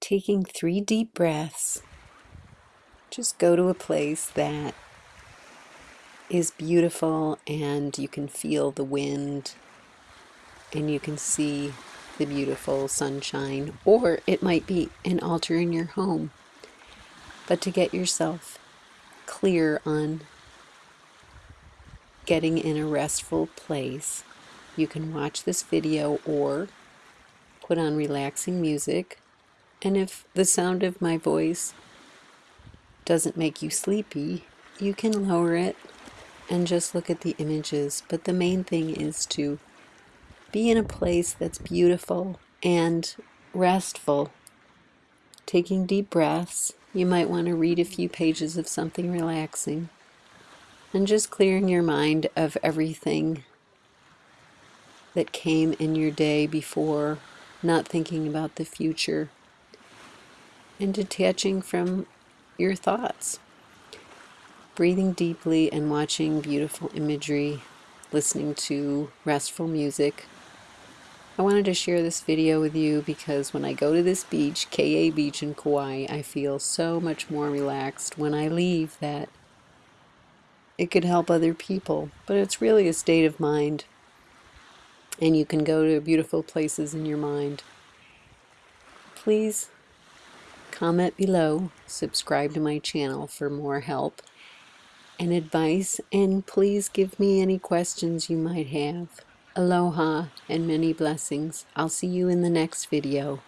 taking three deep breaths. Just go to a place that is beautiful and you can feel the wind and you can see the beautiful sunshine, or it might be an altar in your home. But to get yourself clear on getting in a restful place, you can watch this video or put on relaxing music. And if the sound of my voice doesn't make you sleepy, you can lower it and just look at the images. But the main thing is to be in a place that's beautiful and restful. Taking deep breaths, you might want to read a few pages of something relaxing and just clearing your mind of everything that came in your day before, not thinking about the future, and detaching from your thoughts. Breathing deeply and watching beautiful imagery, listening to restful music. I wanted to share this video with you because when I go to this beach, Ke'e Beach in Kauai, I feel so much more relaxed when I leave that it could help other people. But it's really a state of mind and you can go to beautiful places in your mind. Please comment below, subscribe to my channel for more help and advice, and please give me any questions you might have. Aloha and many blessings. I'll see you in the next video.